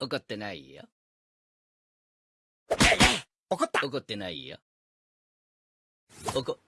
怒ってないよ。怒った怒ってないよ。怒、